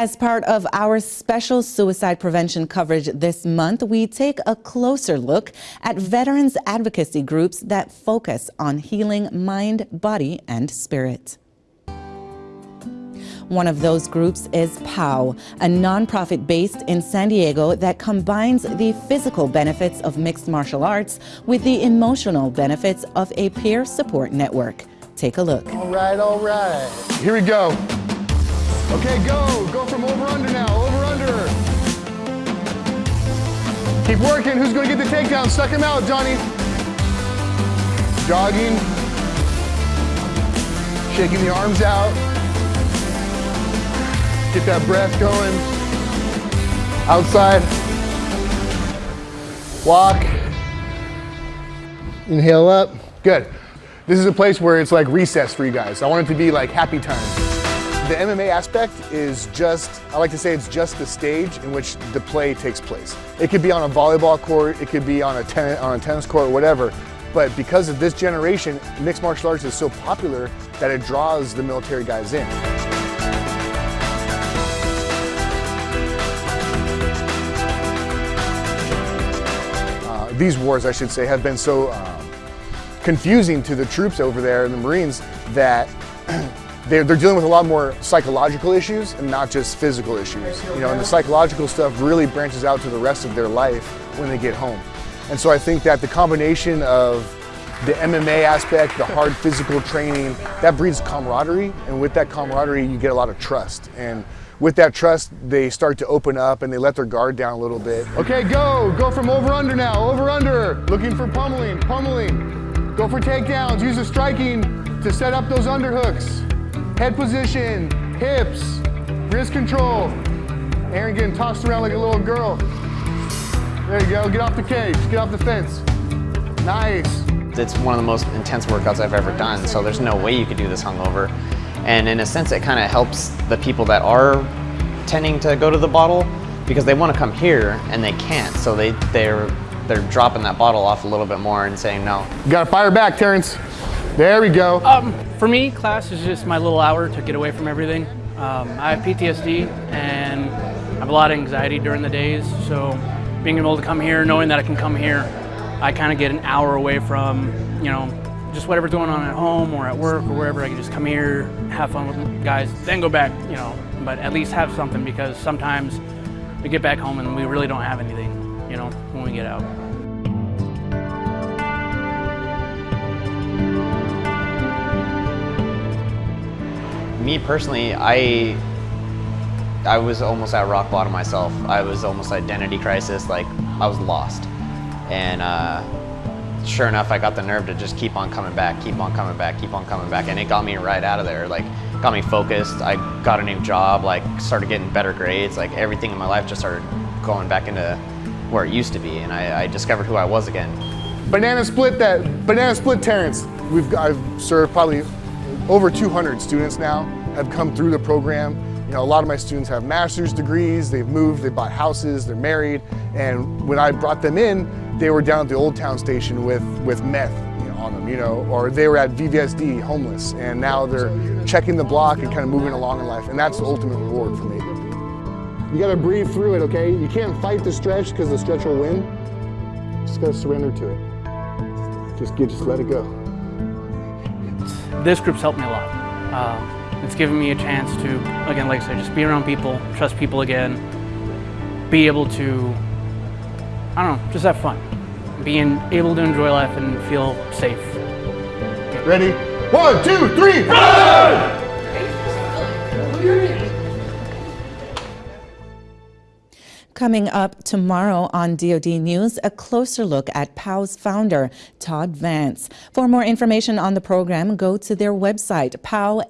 As part of our special suicide prevention coverage this month, we take a closer look at veterans advocacy groups that focus on healing mind, body, and spirit. One of those groups is POW, a nonprofit based in San Diego that combines the physical benefits of mixed martial arts with the emotional benefits of a peer support network. Take a look. All right, all right. Here we go. Okay, go. Go from over under now. Over under. Keep working. Who's going to get the takedown? Suck him out, Johnny. Jogging. Shaking the arms out. Get that breath going. Outside. Walk. Inhale up. Good. This is a place where it's like recess for you guys. I want it to be like happy time. The MMA aspect is just, I like to say it's just the stage in which the play takes place. It could be on a volleyball court, it could be on a, ten on a tennis court, whatever. But because of this generation, mixed martial arts is so popular that it draws the military guys in. Uh, these wars, I should say, have been so um, confusing to the troops over there and the Marines that they're, they're dealing with a lot more psychological issues and not just physical issues. You know, and the psychological stuff really branches out to the rest of their life when they get home. And so I think that the combination of the MMA aspect, the hard physical training, that breeds camaraderie. And with that camaraderie, you get a lot of trust. And with that trust, they start to open up and they let their guard down a little bit. Okay, go. Go from over under now. Over under. Looking for pummeling, pummeling. Go for takedowns. Use the striking to set up those underhooks. Head position, hips, wrist control. Aaron getting tossed around like a little girl. There you go, get off the cage, get off the fence. Nice. It's one of the most intense workouts I've ever done, so there's no way you could do this hungover. And in a sense, it kind of helps the people that are tending to go to the bottle because they want to come here and they can't. So they, they're, they're dropping that bottle off a little bit more and saying no. You gotta fire back, Terrence. There we go. Um, for me, class is just my little hour to get away from everything. Um, I have PTSD and I have a lot of anxiety during the days, so being able to come here, knowing that I can come here, I kind of get an hour away from, you know, just whatever's going on at home or at work or wherever. I can just come here, have fun with guys, then go back, you know, but at least have something because sometimes we get back home and we really don't have anything, you know, when we get out. Me personally, I I was almost at rock bottom myself. I was almost identity crisis, like I was lost. And uh, sure enough, I got the nerve to just keep on coming back, keep on coming back, keep on coming back. And it got me right out of there, like got me focused. I got a new job, like started getting better grades, like everything in my life just started going back into where it used to be. And I, I discovered who I was again. Banana split that, banana split Terrence. We've, I've served probably over 200 students now have come through the program. You know, a lot of my students have master's degrees, they've moved, they bought houses, they're married, and when I brought them in, they were down at the Old Town Station with, with meth you know, on them, you know, or they were at VVSD homeless, and now they're checking the block and kind of moving along in life, and that's the ultimate reward for me. You gotta breathe through it, okay? You can't fight the stretch because the stretch will win. Just gotta surrender to it. Just, just let it go. This group's helped me a lot. Um, it's given me a chance to, again, like I said, just be around people, trust people again, be able to, I don't know, just have fun. Being able to enjoy life and feel safe. Ready? One, two, three, run! Coming up tomorrow on DoD News, a closer look at POW's founder, Todd Vance. For more information on the program, go to their website, powsd.org.